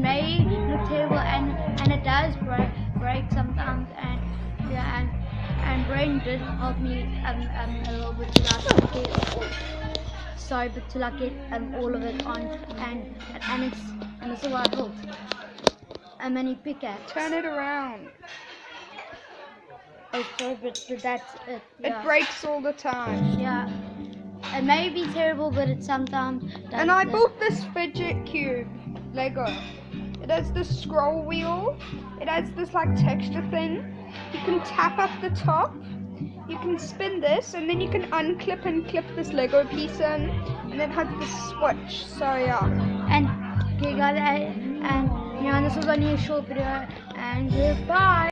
Lego. It, it may look terrible and and it does break break sometimes and yeah and and Brain did help me um, um a little bit to like get sorry but to like get um all of it on and and it's and this is what I built. A mini pickaxe. Turn it around. Oh, sorry, but, but that's it. Yeah. It breaks all the time. Yeah. It may be terrible, but it sometimes does. And I bought this fidget cube Lego. It has this scroll wheel. It has this like texture thing. You can tap up the top. You can spin this, and then you can unclip and clip this Lego piece in, and then has the switch. So yeah. And okay, guys, and know, this was only a short video, and goodbye.